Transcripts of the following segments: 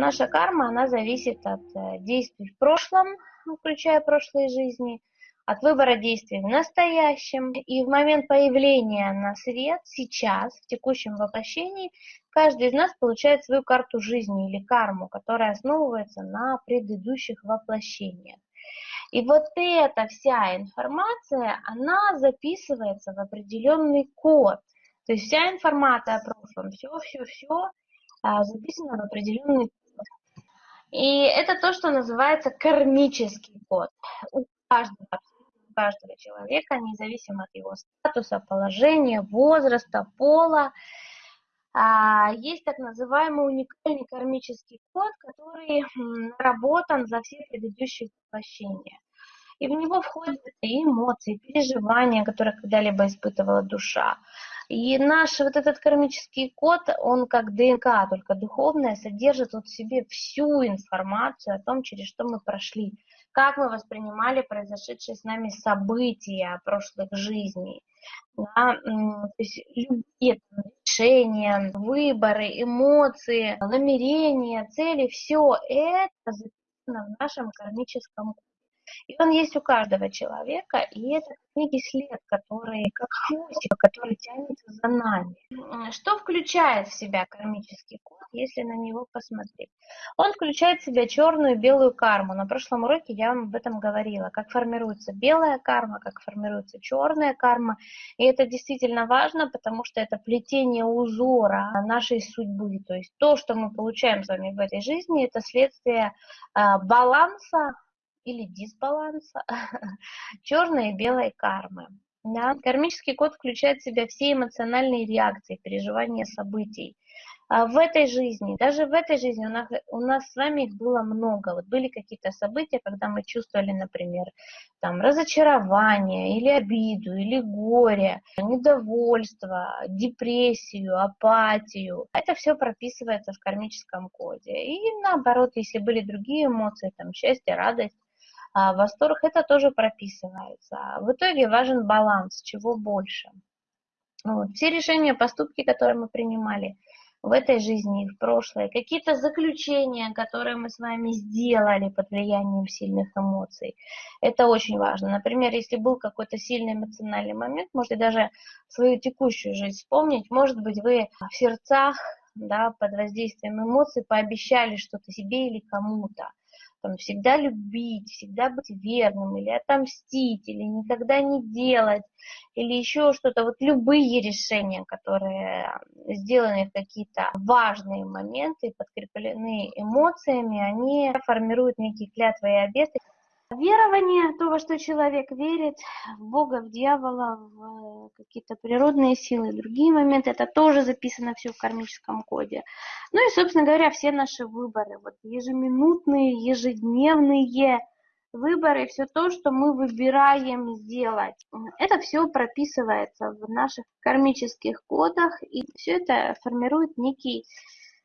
Наша карма, она зависит от э, действий в прошлом, включая прошлые жизни, от выбора действий в настоящем. И в момент появления на свет, сейчас, в текущем воплощении, каждый из нас получает свою карту жизни или карму, которая основывается на предыдущих воплощениях. И вот эта вся информация, она записывается в определенный код. То есть вся информация о прошлом, все-все-все а, записано в определенный. И это то, что называется кармический код. У каждого, у каждого человека, независимо от его статуса, положения, возраста, пола, а, есть так называемый уникальный кармический код, который наработан за все предыдущие воплощения. И в него входят и эмоции, переживания, которые когда-либо испытывала душа. И наш вот этот кармический код, он как ДНК, только духовная, содержит вот в себе всю информацию о том, через что мы прошли, как мы воспринимали произошедшие с нами события прошлых жизней. Да, то есть любые решения, выборы, эмоции, намерения, цели, все это записано в нашем кармическом коде. И он есть у каждого человека, и это некий след, который, как хвостик, который тянется за нами. Что включает в себя кармический код, если на него посмотреть? Он включает в себя черную и белую карму. На прошлом уроке я вам об этом говорила, как формируется белая карма, как формируется черная карма. И это действительно важно, потому что это плетение узора нашей судьбы. То есть то, что мы получаем с вами в этой жизни, это следствие а, баланса или дисбаланса черной и белой кармы. Да? Кармический код включает в себя все эмоциональные реакции, переживания событий. А в этой жизни, даже в этой жизни у нас, у нас с вами их было много. Вот были какие-то события, когда мы чувствовали, например, там, разочарование, или обиду, или горе, недовольство, депрессию, апатию. Это все прописывается в кармическом коде. И наоборот, если были другие эмоции, там, счастье, радость, а восторг, это тоже прописывается. В итоге важен баланс, чего больше. Вот. Все решения, поступки, которые мы принимали в этой жизни и в прошлое, какие-то заключения, которые мы с вами сделали под влиянием сильных эмоций, это очень важно. Например, если был какой-то сильный эмоциональный момент, можете даже свою текущую жизнь вспомнить, может быть, вы в сердцах, да, под воздействием эмоций пообещали что-то себе или кому-то там, всегда любить, всегда быть верным, или отомстить, или никогда не делать, или еще что-то. Вот любые решения, которые сделаны в какие-то важные моменты, подкреплены эмоциями, они формируют некие клятвы и обеты, Верование, то, во что человек верит, в Бога, в дьявола, в э, какие-то природные силы, другие моменты, это тоже записано все в кармическом коде. Ну и, собственно говоря, все наши выборы, вот ежеминутные, ежедневные выборы, все то, что мы выбираем сделать, это все прописывается в наших кармических кодах, и все это формирует некий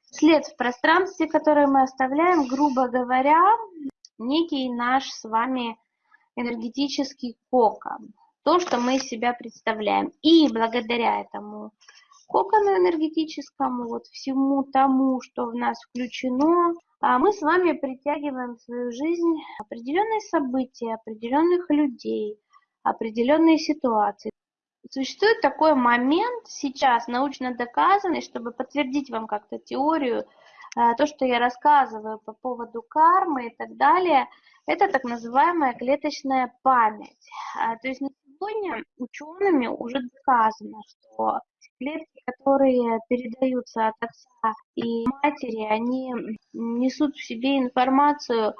след в пространстве, который мы оставляем, грубо говоря, некий наш с вами энергетический кокон, то, что мы из себя представляем. И благодаря этому кокону энергетическому, вот всему тому, что в нас включено, а мы с вами притягиваем в свою жизнь определенные события, определенных людей, определенные ситуации. Существует такой момент сейчас научно доказанный, чтобы подтвердить вам как-то теорию то, что я рассказываю по поводу кармы и так далее, это так называемая клеточная память. А, то есть на сегодня учеными уже доказано, что клетки, которые передаются от отца и матери, они несут в себе информацию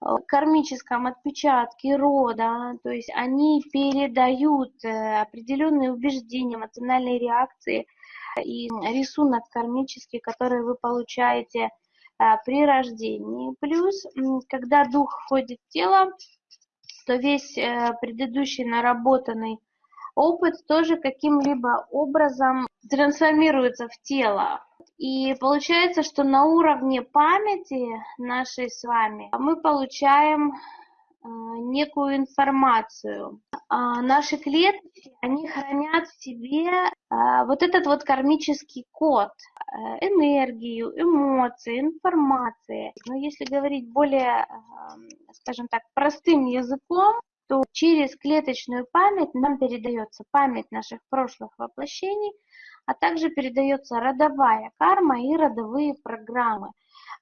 о кармическом отпечатке рода, то есть они передают э, определенные убеждения, эмоциональные реакции – и рисунок кармический, который вы получаете а, при рождении. Плюс, когда дух входит в тело, то весь э, предыдущий наработанный опыт тоже каким-либо образом трансформируется в тело. И получается, что на уровне памяти нашей с вами мы получаем некую информацию. А, наши клетки, они хранят в себе а, вот этот вот кармический код. энергию, эмоции, информации. Но если говорить более, скажем так, простым языком, то через клеточную память нам передается память наших прошлых воплощений, а также передается родовая карма и родовые программы.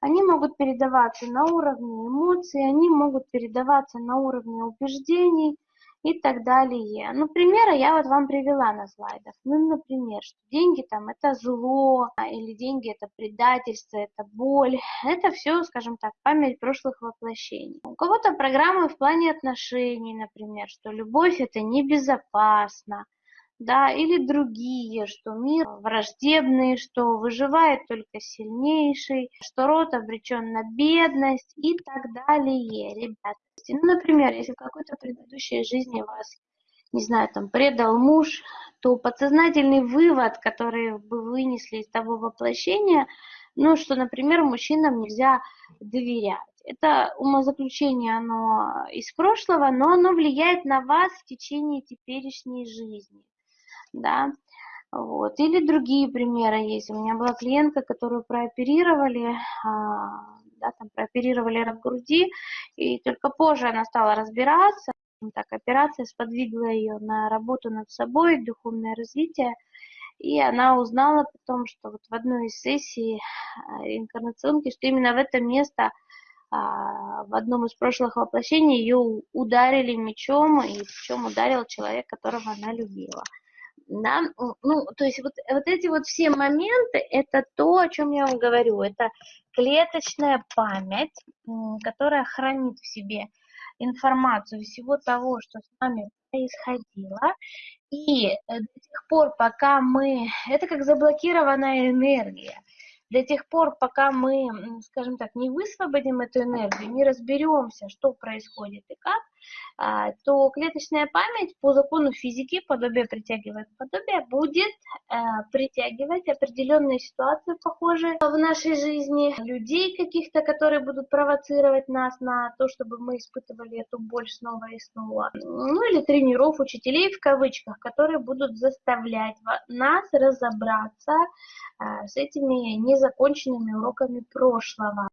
Они могут передаваться на уровне эмоций, они могут передаваться на уровне убеждений и так далее. Ну, примеры я вот вам привела на слайдах. Ну, например, что деньги там это зло, или деньги это предательство, это боль. Это все, скажем так, память прошлых воплощений. У кого-то программы в плане отношений, например, что любовь это небезопасно да, или другие, что мир враждебный, что выживает только сильнейший, что род обречен на бедность и так далее, ребята. Ну, например, если в какой-то предыдущей жизни вас, не знаю, там, предал муж, то подсознательный вывод, который вы вынесли из того воплощения, ну, что, например, мужчинам нельзя доверять. Это умозаключение, оно из прошлого, но оно влияет на вас в течение теперешней жизни да, вот. Или другие примеры есть. У меня была клиентка, которую прооперировали, а, да, там прооперировали рак груди, и только позже она стала разбираться. Так, операция сподвигла ее на работу над собой, духовное развитие, и она узнала потом, что вот в одной из сессий а, реинкарнационки, что именно в это место а, в одном из прошлых воплощений ее ударили мечом, и причем ударил человек, которого она любила да, ну, то есть вот, вот эти вот все моменты, это то, о чем я вам говорю, это клеточная память, которая хранит в себе информацию всего того, что с нами происходило, и э, до тех пор, пока мы, это как заблокированная энергия, до тех пор, пока мы, скажем так, не высвободим эту энергию, не разберемся, что происходит и как, а, то клеточная память по закону физики, подобие притягивает подобие, будет э, притягивать определенные ситуации, похожие в нашей жизни, людей каких-то, которые будут провоцировать нас на то, чтобы мы испытывали эту боль снова и снова. Ну или тренеров, учителей в кавычках, которые будут заставлять нас разобраться э, с этими незаконченными уроками прошлого.